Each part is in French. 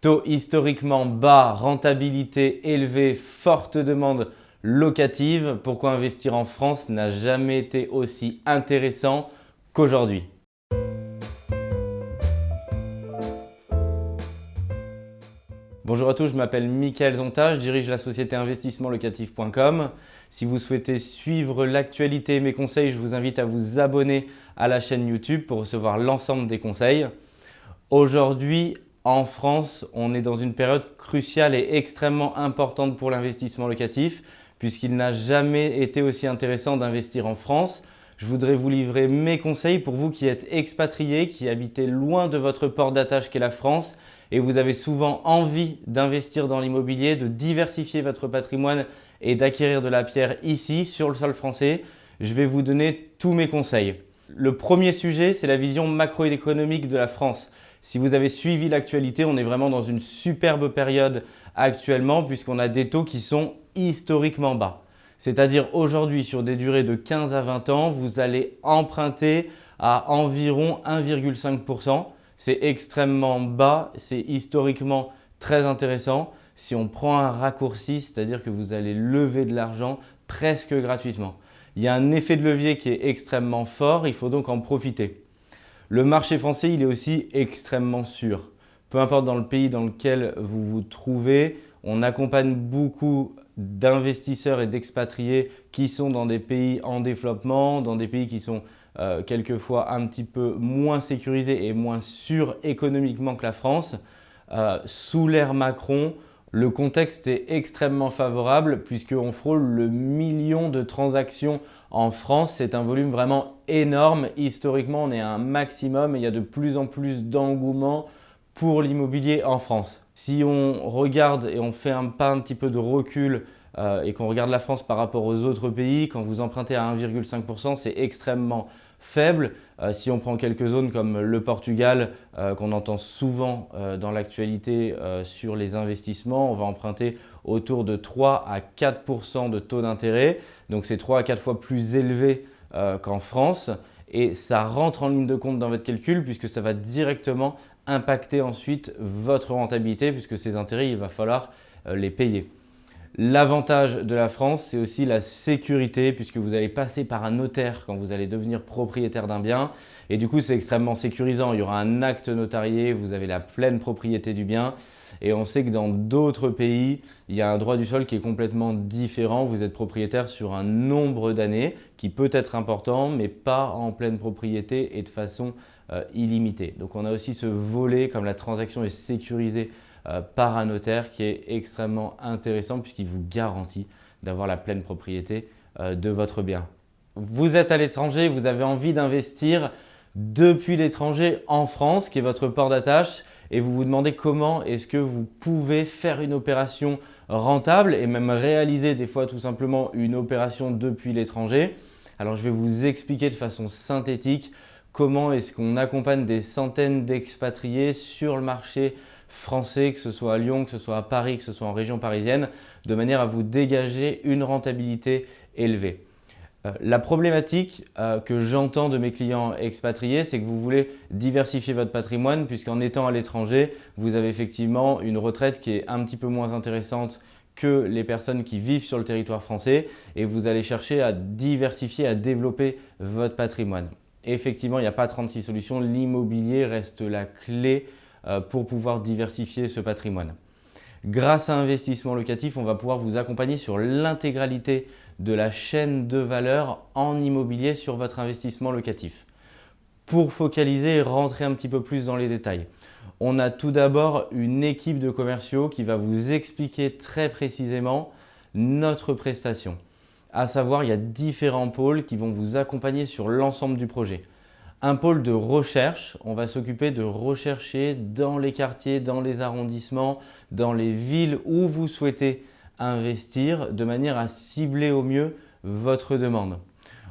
Taux historiquement bas, rentabilité élevée, forte demande locative. Pourquoi investir en France n'a jamais été aussi intéressant qu'aujourd'hui Bonjour à tous, je m'appelle Mickaël Zonta, je dirige la société investissementlocatif.com. Si vous souhaitez suivre l'actualité et mes conseils, je vous invite à vous abonner à la chaîne YouTube pour recevoir l'ensemble des conseils. Aujourd'hui, en France, on est dans une période cruciale et extrêmement importante pour l'investissement locatif puisqu'il n'a jamais été aussi intéressant d'investir en France. Je voudrais vous livrer mes conseils pour vous qui êtes expatriés, qui habitez loin de votre port d'attache qu'est la France et vous avez souvent envie d'investir dans l'immobilier, de diversifier votre patrimoine et d'acquérir de la pierre ici, sur le sol français. Je vais vous donner tous mes conseils. Le premier sujet, c'est la vision macroéconomique de la France. Si vous avez suivi l'actualité, on est vraiment dans une superbe période actuellement puisqu'on a des taux qui sont historiquement bas. C'est-à-dire aujourd'hui, sur des durées de 15 à 20 ans, vous allez emprunter à environ 1,5%. C'est extrêmement bas, c'est historiquement très intéressant. Si on prend un raccourci, c'est-à-dire que vous allez lever de l'argent presque gratuitement. Il y a un effet de levier qui est extrêmement fort, il faut donc en profiter. Le marché français, il est aussi extrêmement sûr. Peu importe dans le pays dans lequel vous vous trouvez, on accompagne beaucoup d'investisseurs et d'expatriés qui sont dans des pays en développement, dans des pays qui sont euh, quelquefois un petit peu moins sécurisés et moins sûrs économiquement que la France. Euh, sous l'ère Macron, le contexte est extrêmement favorable puisqu'on frôle le million de transactions en France. C'est un volume vraiment énorme. Historiquement, on est à un maximum et il y a de plus en plus d'engouement pour l'immobilier en France. Si on regarde et on fait un pas un petit peu de recul euh, et qu'on regarde la France par rapport aux autres pays, quand vous empruntez à 1,5%, c'est extrêmement faible. Euh, si on prend quelques zones comme le Portugal, euh, qu'on entend souvent dans l'actualité sur les investissements, on va emprunter autour de 3 à 4% de taux d'intérêt. Donc c'est 3 à 4 fois plus élevé qu'en France. Et ça rentre en ligne de compte dans votre calcul puisque ça va directement impacter ensuite votre rentabilité puisque ces intérêts, il va falloir les payer. L'avantage de la France, c'est aussi la sécurité puisque vous allez passer par un notaire quand vous allez devenir propriétaire d'un bien. Et du coup, c'est extrêmement sécurisant. Il y aura un acte notarié, vous avez la pleine propriété du bien. Et on sait que dans d'autres pays, il y a un droit du sol qui est complètement différent. Vous êtes propriétaire sur un nombre d'années qui peut être important, mais pas en pleine propriété et de façon euh, illimitée. Donc on a aussi ce volet, comme la transaction est sécurisée par un notaire qui est extrêmement intéressant puisqu'il vous garantit d'avoir la pleine propriété euh, de votre bien. Vous êtes à l'étranger, vous avez envie d'investir depuis l'étranger en France, qui est votre port d'attache, et vous vous demandez comment est-ce que vous pouvez faire une opération rentable et même réaliser des fois tout simplement une opération depuis l'étranger. Alors je vais vous expliquer de façon synthétique comment est-ce qu'on accompagne des centaines d'expatriés sur le marché français, que ce soit à Lyon, que ce soit à Paris, que ce soit en région parisienne, de manière à vous dégager une rentabilité élevée. Euh, la problématique euh, que j'entends de mes clients expatriés, c'est que vous voulez diversifier votre patrimoine puisqu'en étant à l'étranger, vous avez effectivement une retraite qui est un petit peu moins intéressante que les personnes qui vivent sur le territoire français et vous allez chercher à diversifier, à développer votre patrimoine. effectivement, il n'y a pas 36 solutions, l'immobilier reste la clé pour pouvoir diversifier ce patrimoine. Grâce à Investissement Locatif, on va pouvoir vous accompagner sur l'intégralité de la chaîne de valeur en immobilier sur votre investissement locatif. Pour focaliser et rentrer un petit peu plus dans les détails, on a tout d'abord une équipe de commerciaux qui va vous expliquer très précisément notre prestation. À savoir, il y a différents pôles qui vont vous accompagner sur l'ensemble du projet un pôle de recherche. On va s'occuper de rechercher dans les quartiers, dans les arrondissements, dans les villes où vous souhaitez investir de manière à cibler au mieux votre demande.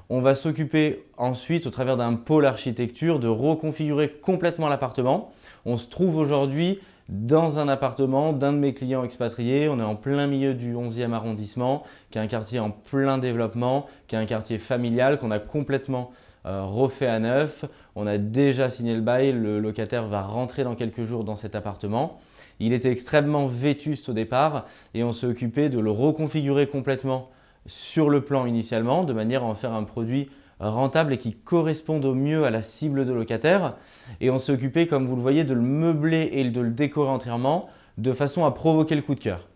On va s'occuper ensuite, au travers d'un pôle architecture, de reconfigurer complètement l'appartement. On se trouve aujourd'hui dans un appartement d'un de mes clients expatriés. On est en plein milieu du 11e arrondissement, qui est un quartier en plein développement, qui est un quartier familial qu'on a complètement refait à neuf. On a déjà signé le bail, le locataire va rentrer dans quelques jours dans cet appartement. Il était extrêmement vétuste au départ et on s'est occupé de le reconfigurer complètement sur le plan initialement de manière à en faire un produit rentable et qui corresponde au mieux à la cible de locataire. Et on s'est occupé, comme vous le voyez, de le meubler et de le décorer entièrement de façon à provoquer le coup de cœur.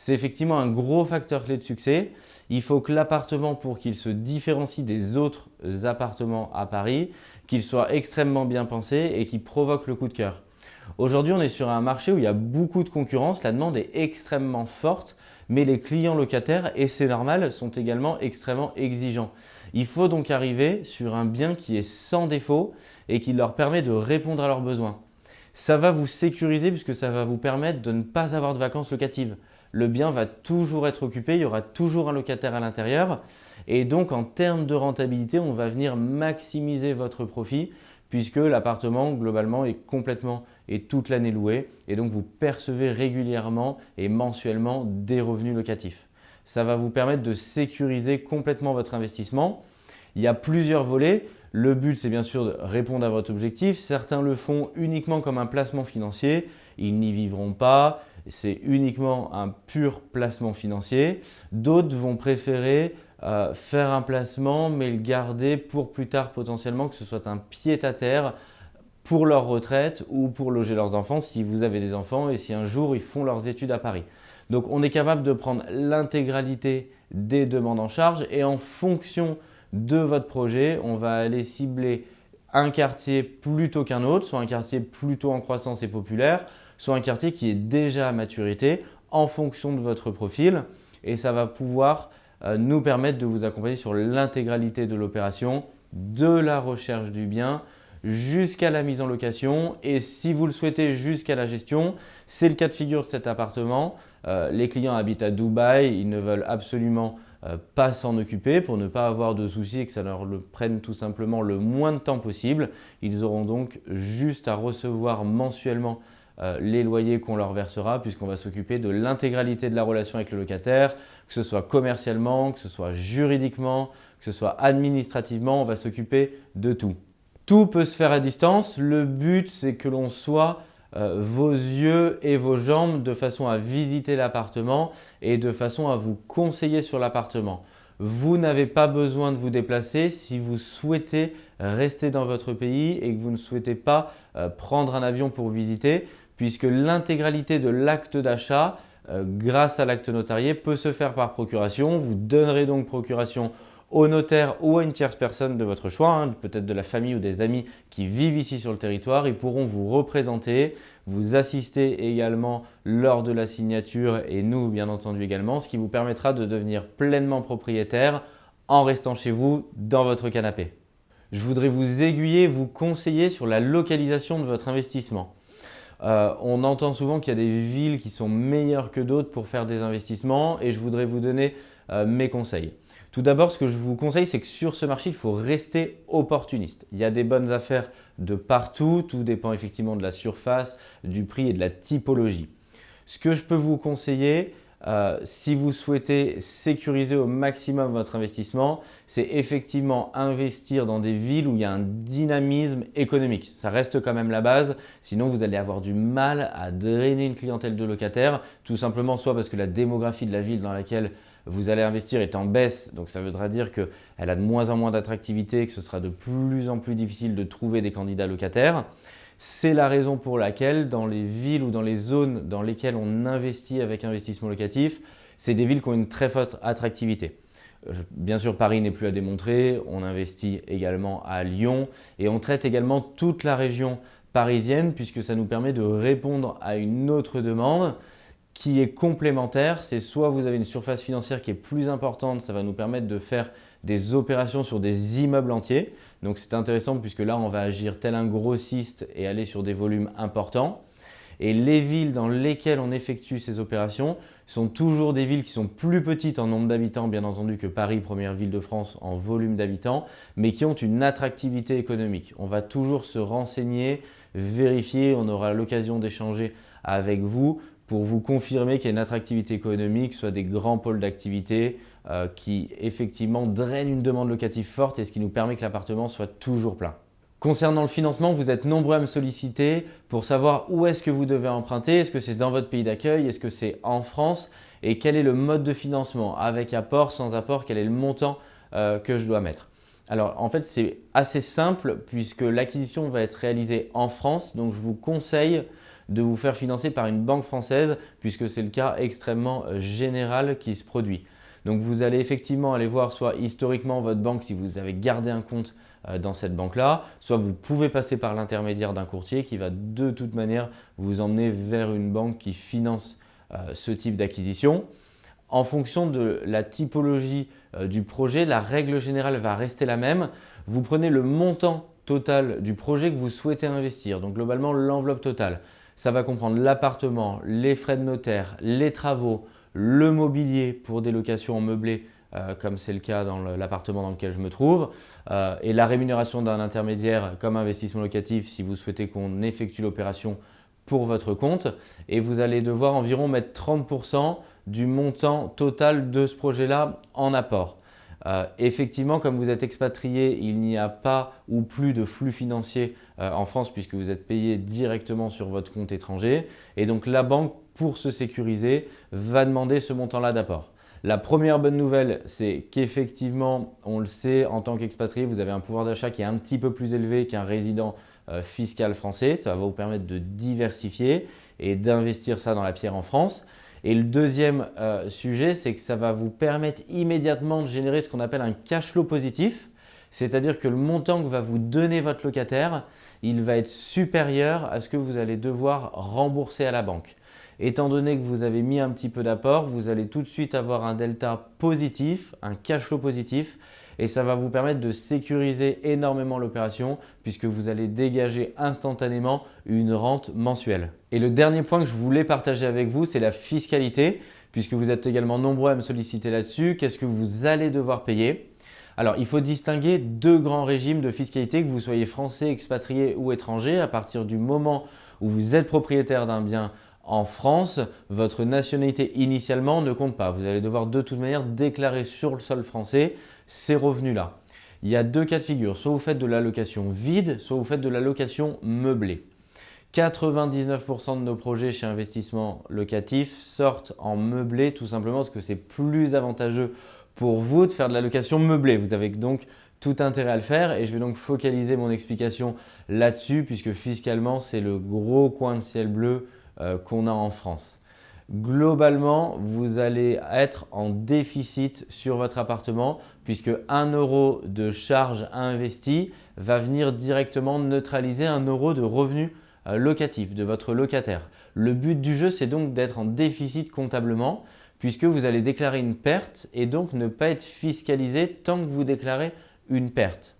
C'est effectivement un gros facteur clé de succès. Il faut que l'appartement, pour qu'il se différencie des autres appartements à Paris, qu'il soit extrêmement bien pensé et qu'il provoque le coup de cœur. Aujourd'hui, on est sur un marché où il y a beaucoup de concurrence, la demande est extrêmement forte, mais les clients locataires, et c'est normal, sont également extrêmement exigeants. Il faut donc arriver sur un bien qui est sans défaut et qui leur permet de répondre à leurs besoins. Ça va vous sécuriser puisque ça va vous permettre de ne pas avoir de vacances locatives. Le bien va toujours être occupé, il y aura toujours un locataire à l'intérieur et donc en termes de rentabilité, on va venir maximiser votre profit puisque l'appartement globalement est complètement et toute l'année loué et donc vous percevez régulièrement et mensuellement des revenus locatifs. Ça va vous permettre de sécuriser complètement votre investissement. Il y a plusieurs volets. Le but, c'est bien sûr de répondre à votre objectif. Certains le font uniquement comme un placement financier. Ils n'y vivront pas. C'est uniquement un pur placement financier. D'autres vont préférer euh, faire un placement mais le garder pour plus tard potentiellement que ce soit un pied-à-terre pour leur retraite ou pour loger leurs enfants si vous avez des enfants et si un jour ils font leurs études à Paris. Donc on est capable de prendre l'intégralité des demandes en charge et en fonction de votre projet, on va aller cibler un quartier plutôt qu'un autre, soit un quartier plutôt en croissance et populaire, soit un quartier qui est déjà à maturité en fonction de votre profil. Et ça va pouvoir euh, nous permettre de vous accompagner sur l'intégralité de l'opération, de la recherche du bien jusqu'à la mise en location. Et si vous le souhaitez jusqu'à la gestion, c'est le cas de figure de cet appartement. Euh, les clients habitent à Dubaï, ils ne veulent absolument pas s'en occuper pour ne pas avoir de soucis et que ça leur le prenne tout simplement le moins de temps possible. Ils auront donc juste à recevoir mensuellement euh, les loyers qu'on leur versera puisqu'on va s'occuper de l'intégralité de la relation avec le locataire, que ce soit commercialement, que ce soit juridiquement, que ce soit administrativement, on va s'occuper de tout. Tout peut se faire à distance. Le but, c'est que l'on soit euh, vos yeux et vos jambes de façon à visiter l'appartement et de façon à vous conseiller sur l'appartement. Vous n'avez pas besoin de vous déplacer si vous souhaitez rester dans votre pays et que vous ne souhaitez pas euh, prendre un avion pour visiter puisque l'intégralité de l'acte d'achat euh, grâce à l'acte notarié peut se faire par procuration. Vous donnerez donc procuration au notaire ou à une tierce personne de votre choix, hein, peut-être de la famille ou des amis qui vivent ici sur le territoire. Ils pourront vous représenter, vous assister également lors de la signature et nous bien entendu également, ce qui vous permettra de devenir pleinement propriétaire en restant chez vous dans votre canapé. Je voudrais vous aiguiller, vous conseiller sur la localisation de votre investissement. Euh, on entend souvent qu'il y a des villes qui sont meilleures que d'autres pour faire des investissements et je voudrais vous donner euh, mes conseils. Tout d'abord, ce que je vous conseille, c'est que sur ce marché, il faut rester opportuniste. Il y a des bonnes affaires de partout, tout dépend effectivement de la surface, du prix et de la typologie. Ce que je peux vous conseiller, euh, si vous souhaitez sécuriser au maximum votre investissement, c'est effectivement investir dans des villes où il y a un dynamisme économique. Ça reste quand même la base, sinon vous allez avoir du mal à drainer une clientèle de locataires, tout simplement soit parce que la démographie de la ville dans laquelle vous allez investir est en baisse, donc ça voudra dire qu'elle a de moins en moins d'attractivité, que ce sera de plus en plus difficile de trouver des candidats locataires. C'est la raison pour laquelle dans les villes ou dans les zones dans lesquelles on investit avec investissement locatif, c'est des villes qui ont une très forte attractivité. Euh, bien sûr, Paris n'est plus à démontrer, on investit également à Lyon et on traite également toute la région parisienne puisque ça nous permet de répondre à une autre demande qui est complémentaire. C'est soit vous avez une surface financière qui est plus importante, ça va nous permettre de faire des opérations sur des immeubles entiers. Donc c'est intéressant puisque là on va agir tel un grossiste et aller sur des volumes importants. Et les villes dans lesquelles on effectue ces opérations sont toujours des villes qui sont plus petites en nombre d'habitants bien entendu que Paris, première ville de France en volume d'habitants, mais qui ont une attractivité économique. On va toujours se renseigner, vérifier, on aura l'occasion d'échanger avec vous pour vous confirmer qu'il y a une attractivité économique, soit des grands pôles d'activité euh, qui effectivement drainent une demande locative forte et ce qui nous permet que l'appartement soit toujours plein. Concernant le financement, vous êtes nombreux à me solliciter pour savoir où est-ce que vous devez emprunter. Est-ce que c'est dans votre pays d'accueil? Est-ce que c'est en France? Et quel est le mode de financement? Avec apport, sans apport Quel est le montant euh, que je dois mettre? Alors en fait c'est assez simple puisque l'acquisition va être réalisée en France. Donc je vous conseille de vous faire financer par une banque française puisque c'est le cas extrêmement euh, général qui se produit. Donc vous allez effectivement aller voir soit historiquement votre banque si vous avez gardé un compte euh, dans cette banque-là, soit vous pouvez passer par l'intermédiaire d'un courtier qui va de toute manière vous emmener vers une banque qui finance euh, ce type d'acquisition. En fonction de la typologie du projet, la règle générale va rester la même. Vous prenez le montant total du projet que vous souhaitez investir, donc globalement l'enveloppe totale. Ça va comprendre l'appartement, les frais de notaire, les travaux, le mobilier pour des locations en meublé euh, comme c'est le cas dans l'appartement dans lequel je me trouve, euh, et la rémunération d'un intermédiaire comme investissement locatif si vous souhaitez qu'on effectue l'opération pour votre compte. Et vous allez devoir environ mettre 30% du montant total de ce projet-là en apport. Euh, effectivement, comme vous êtes expatrié, il n'y a pas ou plus de flux financier en France puisque vous êtes payé directement sur votre compte étranger. Et donc la banque, pour se sécuriser, va demander ce montant-là d'apport. La première bonne nouvelle, c'est qu'effectivement, on le sait, en tant qu'expatrié, vous avez un pouvoir d'achat qui est un petit peu plus élevé qu'un résident euh, fiscal français. Ça va vous permettre de diversifier et d'investir ça dans la pierre en France. Et le deuxième euh, sujet, c'est que ça va vous permettre immédiatement de générer ce qu'on appelle un cash flow positif. C'est-à-dire que le montant que va vous donner votre locataire, il va être supérieur à ce que vous allez devoir rembourser à la banque. Étant donné que vous avez mis un petit peu d'apport, vous allez tout de suite avoir un delta positif, un cash flow positif et ça va vous permettre de sécuriser énormément l'opération puisque vous allez dégager instantanément une rente mensuelle. Et le dernier point que je voulais partager avec vous, c'est la fiscalité puisque vous êtes également nombreux à me solliciter là-dessus. Qu'est-ce que vous allez devoir payer? Alors, il faut distinguer deux grands régimes de fiscalité, que vous soyez français, expatrié ou étranger. À partir du moment où vous êtes propriétaire d'un bien en France, votre nationalité initialement ne compte pas. Vous allez devoir de toute manière déclarer sur le sol français ces revenus-là. Il y a deux cas de figure, soit vous faites de la location vide, soit vous faites de la location meublée. 99% de nos projets chez Investissement Locatif sortent en meublé tout simplement parce que c'est plus avantageux pour vous de faire de la location meublée. Vous avez donc tout intérêt à le faire et je vais donc focaliser mon explication là-dessus puisque fiscalement c'est le gros coin de ciel bleu qu'on a en France. Globalement, vous allez être en déficit sur votre appartement puisque 1 euro de charge investie va venir directement neutraliser 1 euro de revenu euh, locatif de votre locataire. Le but du jeu, c'est donc d'être en déficit comptablement puisque vous allez déclarer une perte et donc ne pas être fiscalisé tant que vous déclarez une perte.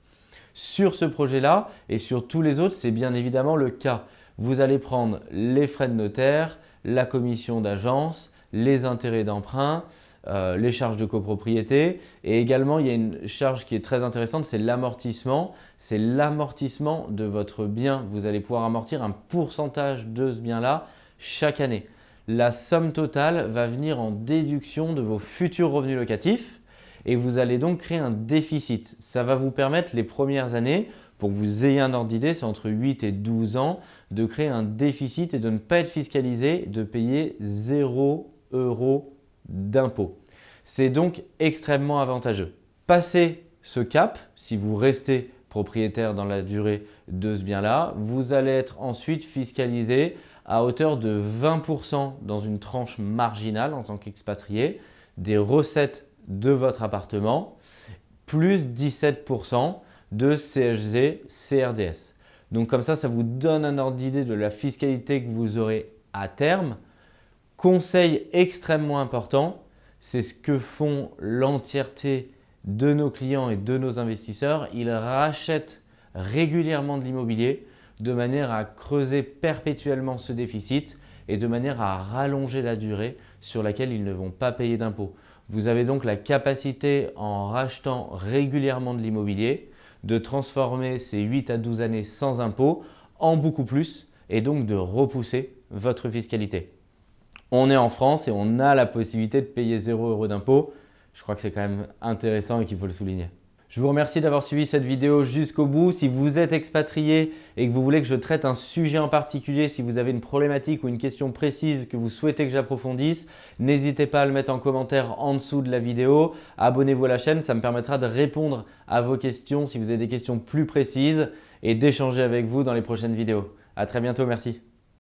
Sur ce projet-là et sur tous les autres, c'est bien évidemment le cas vous allez prendre les frais de notaire, la commission d'agence, les intérêts d'emprunt, euh, les charges de copropriété et également il y a une charge qui est très intéressante, c'est l'amortissement. C'est l'amortissement de votre bien. Vous allez pouvoir amortir un pourcentage de ce bien-là chaque année. La somme totale va venir en déduction de vos futurs revenus locatifs et vous allez donc créer un déficit. Ça va vous permettre les premières années pour que vous ayez un ordre d'idée, c'est entre 8 et 12 ans, de créer un déficit et de ne pas être fiscalisé, de payer 0 euros d'impôt. C'est donc extrêmement avantageux. Passez ce cap, si vous restez propriétaire dans la durée de ce bien-là, vous allez être ensuite fiscalisé à hauteur de 20% dans une tranche marginale en tant qu'expatrié des recettes de votre appartement, plus 17% de CHG CRDS. Donc comme ça, ça vous donne un ordre d'idée de la fiscalité que vous aurez à terme. Conseil extrêmement important, c'est ce que font l'entièreté de nos clients et de nos investisseurs. Ils rachètent régulièrement de l'immobilier de manière à creuser perpétuellement ce déficit et de manière à rallonger la durée sur laquelle ils ne vont pas payer d'impôts. Vous avez donc la capacité en rachetant régulièrement de l'immobilier de transformer ces 8 à 12 années sans impôt en beaucoup plus et donc de repousser votre fiscalité. On est en France et on a la possibilité de payer 0 euros d'impôt. Je crois que c'est quand même intéressant et qu'il faut le souligner. Je vous remercie d'avoir suivi cette vidéo jusqu'au bout. Si vous êtes expatrié et que vous voulez que je traite un sujet en particulier, si vous avez une problématique ou une question précise que vous souhaitez que j'approfondisse, n'hésitez pas à le mettre en commentaire en dessous de la vidéo. Abonnez-vous à la chaîne, ça me permettra de répondre à vos questions si vous avez des questions plus précises et d'échanger avec vous dans les prochaines vidéos. À très bientôt, merci.